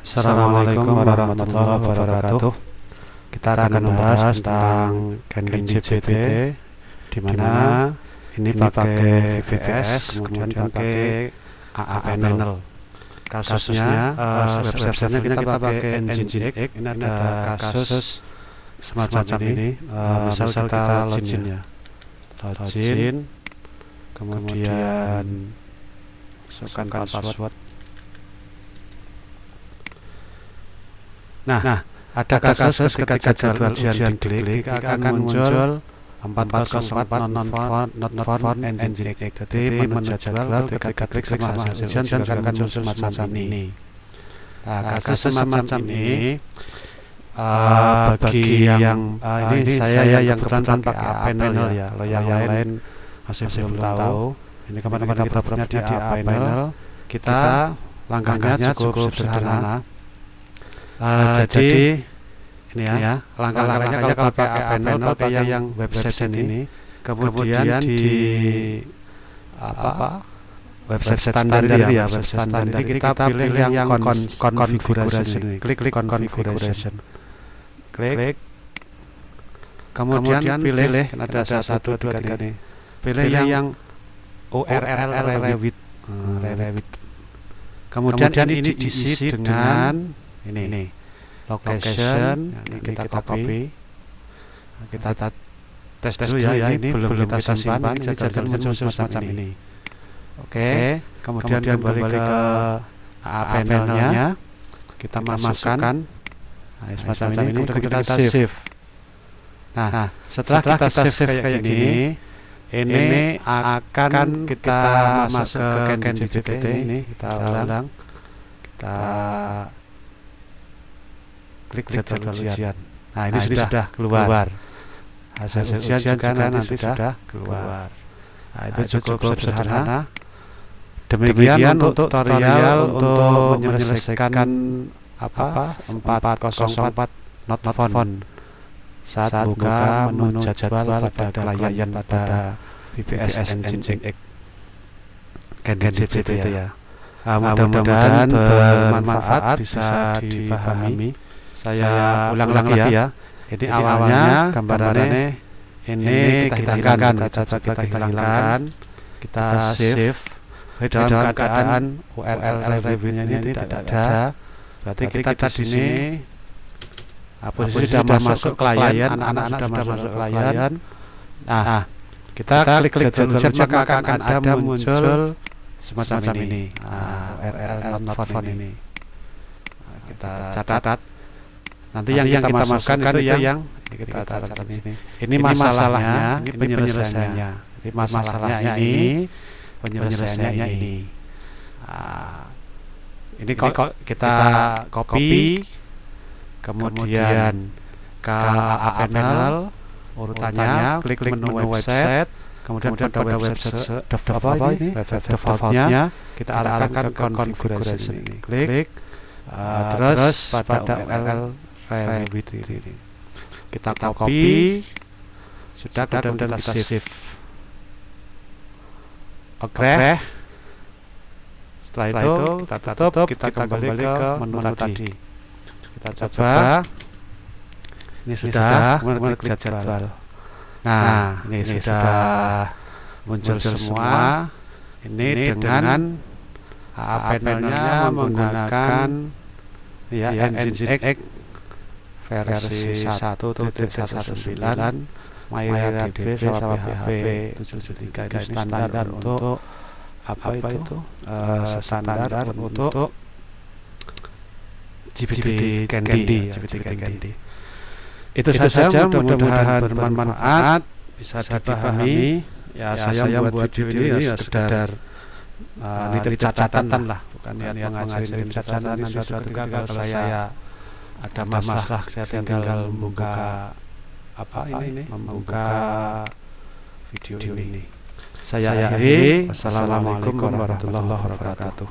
Assalamualaikum warahmatullahi wabarakatuh. Kita akan membahas tentang Genkin JBT di mana ini pakai VPS kemudian pakai AA panel. Kasusnya uh, websitenya kita pakai Engine X. Ini ada kasus semacam ini. Uh, misal kita login ya. Login kemudian masukkan password Nah, nah ada kasus ketika jadwal ujian diklik akan muncul 404 non found not found engine X. Jadi menu jadwal ketika klik sama hasil ujian juga akan muncul semacam ini. Nah, kasus semacam ini uh, bagi yang uh, ini saya yang kebetulan pakai panel ya. Kalau yang lain masih belum tahu. Ini kemarin kita punya di panel. Kita langkahnya cukup sederhana Uh, jadi, jadi ini ya, ya langkah-langkahnya kalau pakai panel pakai yang, yang website ini, kemudian, kemudian di apa? website standar ya, website standar ini. kita, kita pilih yang, yang kon, configuration ini, klik klik configuration, klik, kemudian, kemudian pilih, pilih ada satu dua tiga nih, pilih yang, yang URL Revit, hmm, Revit. Kemudian, kemudian ini diisi dengan ini, ini. Location, ini kita, kita copy. nah, kita tes tes dulu ya, ya ini belum kita simpan. ini jadwal muncul semacam ini. oke. Kemudian kembali ke AA panelnya. kita masukkan. nah, semacam ini kemudian kita save. nah setelah kita save kayak gini ini akan kita masuk ke CanGPT ini. kita ulang. kita klik jadwal ujian. Nah, ini nah, sudah, sudah keluar. keluar. Hasil, Hasil ujian, ujian juga, juga nanti sudah keluar. Nah, itu nah, cukup, cukup sederhana. Demikian, Demikian untuk tutorial untuk menyelesaikan apa 404 not found saat, saat buka menu jadwal pada klien pada VPS Engine X Gen itu ya. Nah, mudah-mudahan bermanfaat bisa dipahami saya ulang lagi ya. ya. Jadi, Jadi awalnya gambarannya ini kita hilangkan, kita, kita hilangkan, kita save dalam keadaan URL reviewnya ini tidak ada. Berarti kita di sini posisi sudah masuk klien, anak-anak sudah masuk klien. Nah, kita klik klik jadwal maka akan ada muncul semacam ini. Nah, URL not found ini. Kita catat Nanti, yang, yang kita, masukkan, itu yang, yang kita catat di sini. Ini, masalahnya, ini penyelesaiannya. Jadi masalahnya ini, penyelesaiannya ini. Nah, ini kok kita copy, kemudian ke panel urutannya, klik menu website, kemudian pada website default ini, website defaultnya kita arahkan ke configuration ini. Klik, uh, terus pada URL Revit ini. Kita, kita copy, sudah kemudian kita, kita save. Oke. Okay. Setelah, Setelah itu kita tutup, kita, kita kembali, kembali ke menu, menu tadi. Kita coba. Ini sudah, kemudian klik jadwal. Nah, nah ini, ini sudah muncul, muncul semua. Ini, ini dengan panelnya menggunakan ya, ya Engine X versi 1.19 MyRDB sama PHP 773 ini standar untuk apa, itu? uh, standar, untuk GPT Candy, GPT Candy. Itu, itu saja mudah-mudahan bermanfaat. bisa dipahami. ya, ya saya, saya membuat video ini ya sekedar uh, ini catatan lah. bukan niat mengajari catatan. nanti suatu ketika kalau saya ada masalah saya tinggal membuka apa ini membuka video ini. saya akhiri. wassalamualaikum warahmatullahi wabarakatuh